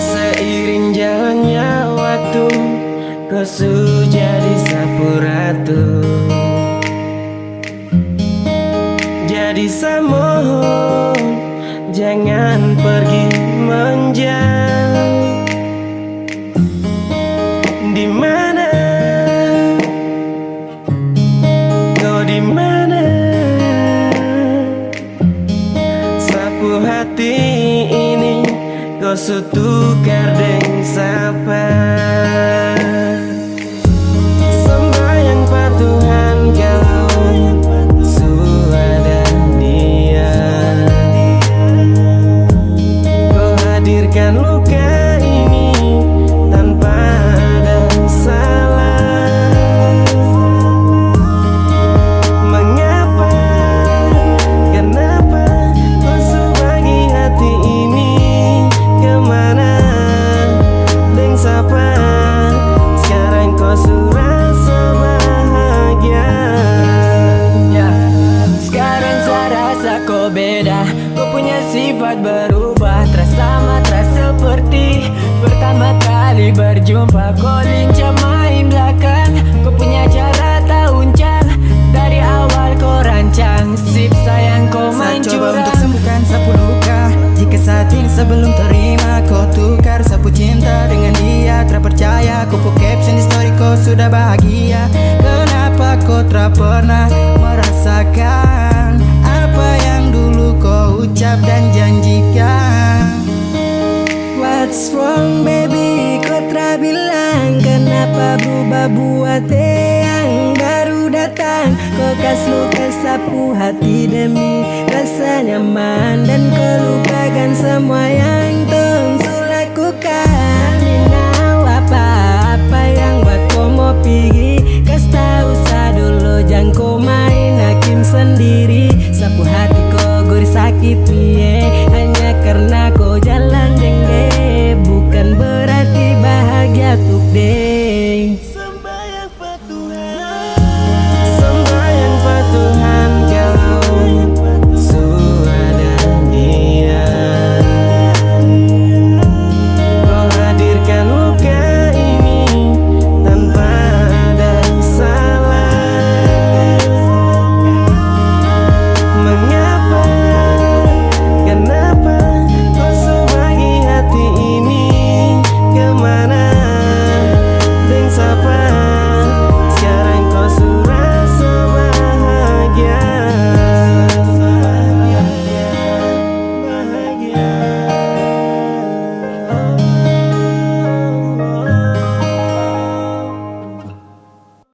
Seiring jalannya waktu Kosu jadi sapu ratu Jadi samo Jangan pergi menjauh. Di mana setukar deng sapa. Sembahyang patuhan kawan suada dia. Kau hadirkan luka Kau sutukar dengan siapa sifat berubah Terasa sama terasa seperti Pertama kali berjumpa. Kau lincah main belakang Kau punya cara tak uncal Dari awal kau rancang Sip sayang kau main Saya coba untuk sembuhkan sapu luka. Jika saat ini sebelum terima Kau tukar sapu cinta dengan dia. Terpercaya Kau put caption di story kau sudah bahagia dan What's wrong baby? Telah bilang Kenapa berubah buat yang baru datang? Kau kas luka sapu hati demi rasa nyaman Dan kau lupakan semua yang tungsu lakukan. Minau apa-apa yang buat kau mau pergi? Kas tak usah dulu jangan kau main hakim sendiri. Sapu hati piye hanya karena